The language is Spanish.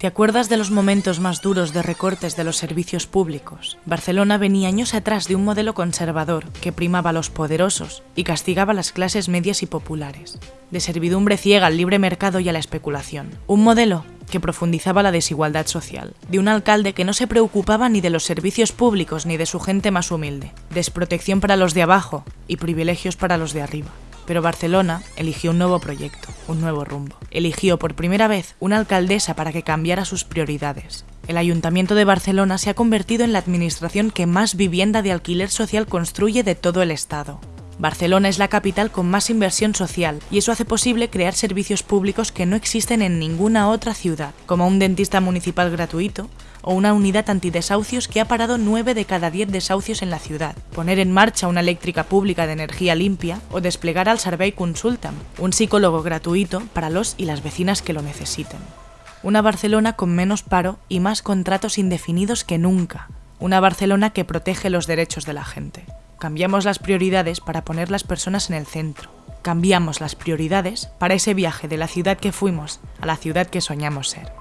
¿Te acuerdas de los momentos más duros de recortes de los servicios públicos? Barcelona venía años atrás de un modelo conservador que primaba a los poderosos y castigaba a las clases medias y populares, de servidumbre ciega al libre mercado y a la especulación. Un modelo que profundizaba la desigualdad social, de un alcalde que no se preocupaba ni de los servicios públicos ni de su gente más humilde, desprotección para los de abajo y privilegios para los de arriba. Pero Barcelona eligió un nuevo proyecto, un nuevo rumbo. Eligió por primera vez una alcaldesa para que cambiara sus prioridades. El Ayuntamiento de Barcelona se ha convertido en la administración que más vivienda de alquiler social construye de todo el Estado. Barcelona es la capital con más inversión social y eso hace posible crear servicios públicos que no existen en ninguna otra ciudad, como un dentista municipal gratuito, o una unidad antidesahucios que ha parado 9 de cada 10 desahucios en la ciudad, poner en marcha una eléctrica pública de energía limpia o desplegar al Survey Consultam, un psicólogo gratuito para los y las vecinas que lo necesiten. Una Barcelona con menos paro y más contratos indefinidos que nunca. Una Barcelona que protege los derechos de la gente. Cambiamos las prioridades para poner las personas en el centro. Cambiamos las prioridades para ese viaje de la ciudad que fuimos a la ciudad que soñamos ser.